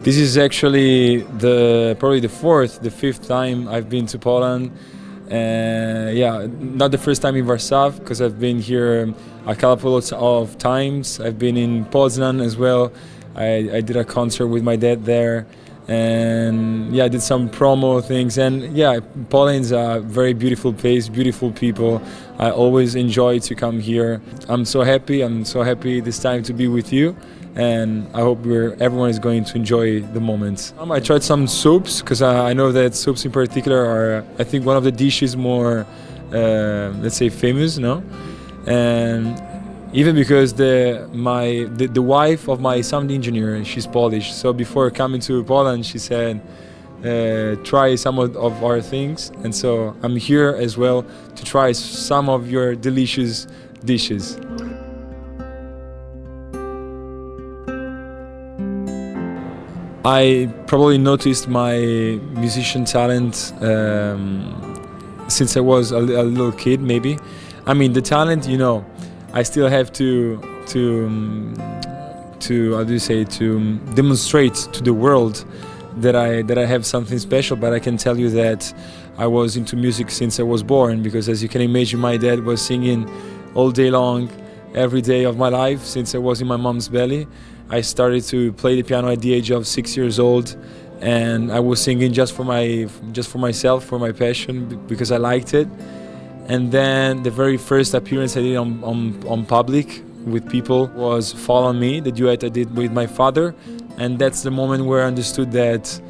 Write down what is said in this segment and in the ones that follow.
This is actually the probably the fourth, the fifth time I've been to Poland. Uh, yeah, not the first time in Warsaw because I've been here a couple of times. I've been in Poznan as well. I, I did a concert with my dad there and yeah, I did some promo things. And yeah, Poland's a very beautiful place, beautiful people. I always enjoy to come here. I'm so happy. I'm so happy this time to be with you. And I hope everyone is going to enjoy the moment. Um, I tried some soups because I, I, know that soups in particular are, I think, one of the dishes more, uh, let's say, famous, no? And even because the my the, the wife of my sound engineer she's Polish so before coming to Poland she said uh, try some of, of, our things and so I'm here as well to try some of your delicious dishes. I probably noticed my musician talent um, since I was a, a little kid maybe. I mean the talent you know I still have to to um, to how do you say to um, demonstrate to the world that I that I have something special. But I can tell you that I was into music since I was born because, as you can imagine, my dad was singing all day long, every day of my life since I was in my mom's belly. I started to play the piano at the age of six years old, and I was singing just for my just for myself, for my passion, because I liked it. And then the very first appearance I did on, on, on public with people was Fall on Me, the duet I did with my father. And that's the moment where I understood that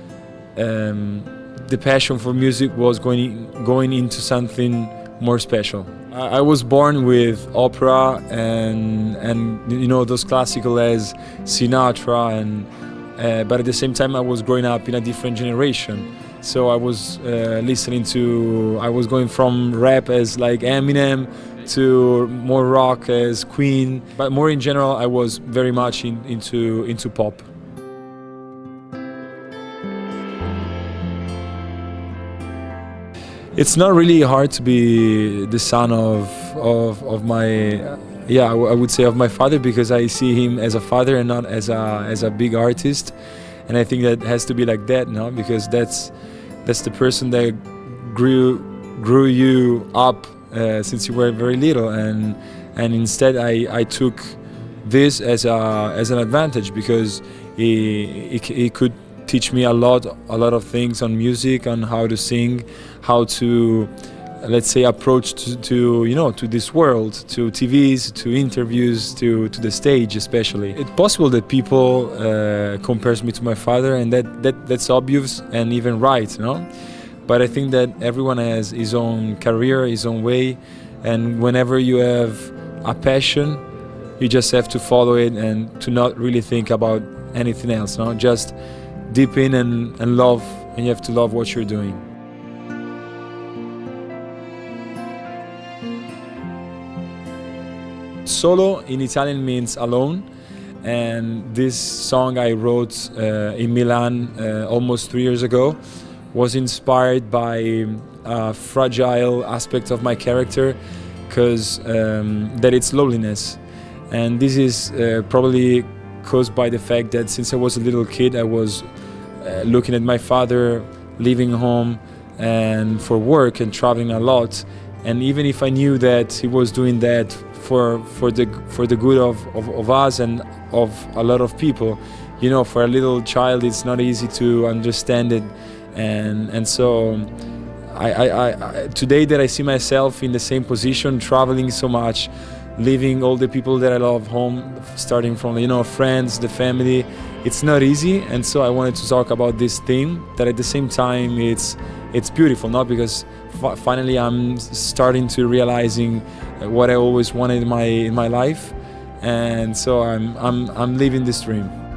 um, the passion for music was going, going into something more special. I, was born with opera and, and you know those classical as Sinatra, and, uh, but at the same time I was growing up in a different generation. So I was uh, listening to, I was going from rap as like Eminem to more rock as Queen, but more in general I was very much in, into, into pop. It's not really hard to be the son of, of, of my yeah, I would say of my father because I see him as a father and not as a as a big artist and I think that has to be like that, no? Because that's that's the person that grew grew you up uh, since you were very little, and and instead I I took this as a as an advantage because he, he, he could teach me a lot a lot of things on music, on how to sing, how to let's say approach to, to, you know to this world to tvs to interviews to to the stage especially it's possible that people uh, compares me to my father and that, that that's obvious and even right you know? but i think that everyone has his own career his own way and whenever you have a passion you just have to follow it and to not really think about anything else no just deep in and, and love and you have to love what you're doing. Solo in Italian means alone and this song I wrote uh, in Milan uh, almost three years ago was inspired by a fragile aspect of my character because um, that it's loneliness. And this is uh, probably caused by the fact that since I was a little kid I was uh, looking at my father leaving home and for work and traveling a lot. And even if I knew that he was doing that for for the for the good of, of, of, us and of a lot of people you know for a little child it's not easy to understand it. And and so I, I, I today that I see myself in the same position traveling so much leaving all the people that I love home starting from you know friends the family it's not easy and so I wanted to talk about this theme that at the same time it's it's beautiful not because finally I'm starting to realizing uh, what I always wanted in my in my life, and so I'm I'm I'm living this dream.